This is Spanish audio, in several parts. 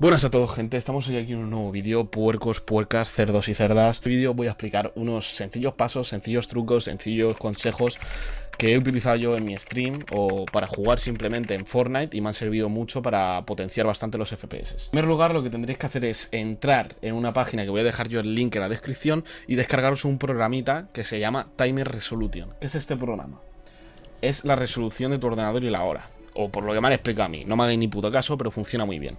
Buenas a todos gente, estamos hoy aquí en un nuevo vídeo, puercos, puercas, cerdos y cerdas. En este vídeo voy a explicar unos sencillos pasos, sencillos trucos, sencillos consejos que he utilizado yo en mi stream o para jugar simplemente en Fortnite y me han servido mucho para potenciar bastante los FPS. En primer lugar lo que tendréis que hacer es entrar en una página que voy a dejar yo el link en la descripción y descargaros un programita que se llama Timer Resolution. ¿Qué es este programa? Es la resolución de tu ordenador y la hora. O por lo que me han explicado a mí, no me hagáis ni puto caso, pero funciona muy bien.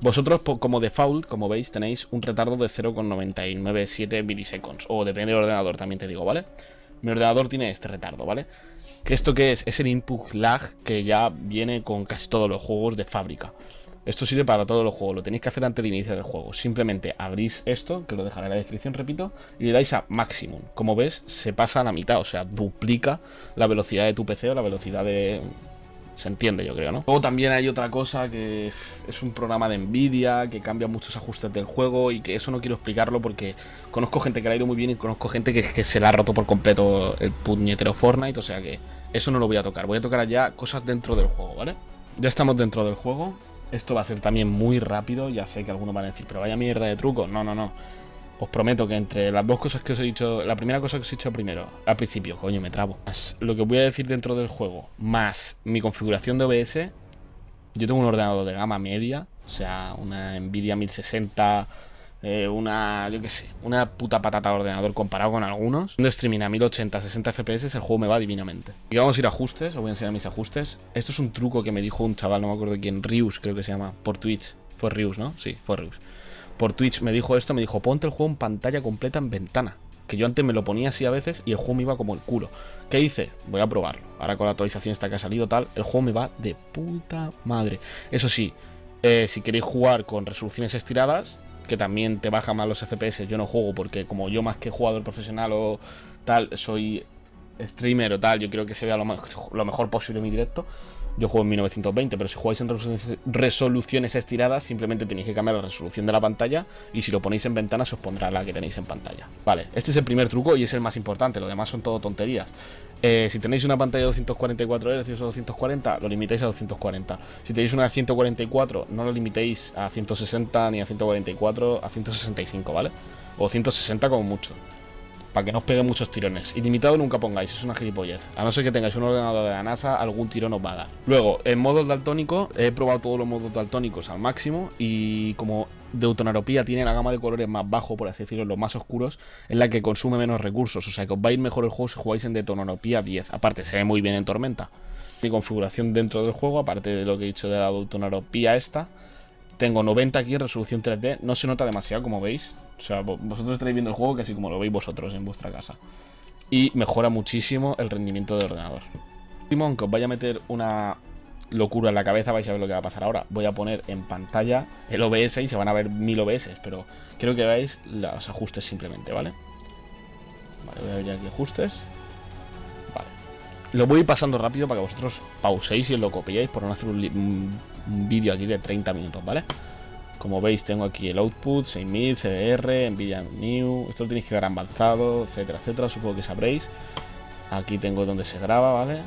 Vosotros, como default, como veis, tenéis un retardo de 0,997 miliseconds. O depende del ordenador, también te digo, ¿vale? Mi ordenador tiene este retardo, ¿vale? ¿Que esto qué es? Es el input lag que ya viene con casi todos los juegos de fábrica. Esto sirve para todos los juegos, lo tenéis que hacer antes de iniciar el juego. Simplemente abrís esto, que lo dejaré en la descripción, repito, y le dais a maximum. Como ves, se pasa a la mitad, o sea, duplica la velocidad de tu PC o la velocidad de, se entiende, yo creo, ¿no? Luego también hay otra cosa que es un programa de Nvidia, que cambia muchos ajustes del juego y que eso no quiero explicarlo porque conozco gente que le ha ido muy bien y conozco gente que, que se le ha roto por completo el puñetero Fortnite, o sea que eso no lo voy a tocar. Voy a tocar ya cosas dentro del juego, ¿vale? Ya estamos dentro del juego. Esto va a ser también muy rápido, ya sé que algunos van a decir, pero vaya mierda de truco. No, no, no. Os prometo que entre las dos cosas que os he dicho, la primera cosa que os he dicho primero, al principio, coño, me trabo, más lo que voy a decir dentro del juego, más mi configuración de OBS, yo tengo un ordenador de gama media, o sea, una Nvidia 1060, eh, una, yo qué sé, una puta patata de ordenador comparado con algunos. De streaming a 1080, 60 FPS, el juego me va divinamente. Y vamos a ir a ajustes, os voy a enseñar mis ajustes. Esto es un truco que me dijo un chaval, no me acuerdo quién, Rius creo que se llama, por Twitch. Fue Rius, ¿no? Sí, fue Rius por Twitch me dijo esto, me dijo, ponte el juego en pantalla completa en ventana. Que yo antes me lo ponía así a veces y el juego me iba como el culo. ¿Qué hice? Voy a probarlo. Ahora con la actualización esta que ha salido tal, el juego me va de puta madre. Eso sí, eh, si queréis jugar con resoluciones estiradas, que también te baja más los FPS, yo no juego porque como yo más que jugador profesional o tal, soy streamer o tal, yo quiero que se vea lo, mejor posible mi directo. Yo juego en 1920, pero si jugáis en resoluciones estiradas, simplemente tenéis que cambiar la resolución de la pantalla y si lo ponéis en ventana se os pondrá la que tenéis en pantalla. Vale, este es el primer truco y es el más importante, lo demás son todo tonterías. Eh, si tenéis una pantalla de 244 Hz o 240, lo limitáis a 240. Si tenéis una de 144, no lo limitéis a 160 ni a 144, a 165, ¿vale? O 160 como mucho para que no os pegue muchos tirones. Ilimitado nunca pongáis, es una gilipollez. A no ser que tengáis un ordenador de la NASA, algún tirón os va a dar. Luego, en modo daltónico, he probado todos los modos daltónicos al máximo y como Deutonaropía tiene la gama de colores más bajo, por así decirlo, los más oscuros, es la que consume menos recursos. O sea que os va a ir mejor el juego si jugáis en Deutonaropía 10. Aparte, se ve muy bien en Tormenta. Mi configuración dentro del juego, aparte de lo que he dicho de la Deutonaropía esta, tengo 90 aquí resolución 3D. No se nota demasiado, como veis. O sea, vosotros estaréis viendo el juego casi como lo veis vosotros en vuestra casa. Y mejora muchísimo el rendimiento del ordenador. Último, aunque os vaya a meter una locura en la cabeza, vais a ver lo que va a pasar ahora. Voy a poner en pantalla el OBS y se van a ver mil OBS, pero quiero que veáis los ajustes simplemente, ¿vale? Vale, voy a ver aquí ajustes. Lo voy pasando rápido para que vosotros pauséis y lo copiéis por no hacer un, un vídeo aquí de 30 minutos, ¿vale? Como veis tengo aquí el output, 6000, CDR, Nvidia New, esto lo tenéis que dar avanzado, etcétera, etcétera, supongo que sabréis. Aquí tengo donde se graba, ¿vale?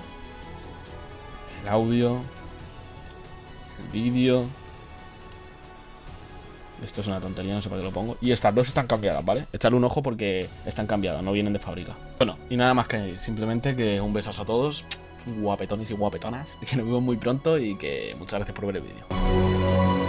El audio, el vídeo. Esto es una tontería, no sé para qué lo pongo. Y estas dos están cambiadas, ¿vale? Echarle un ojo porque están cambiadas, no vienen de fábrica. Bueno, y nada más que añadir. Simplemente que un besazo a todos, guapetones y guapetonas. Que nos vemos muy pronto y que muchas gracias por ver el vídeo.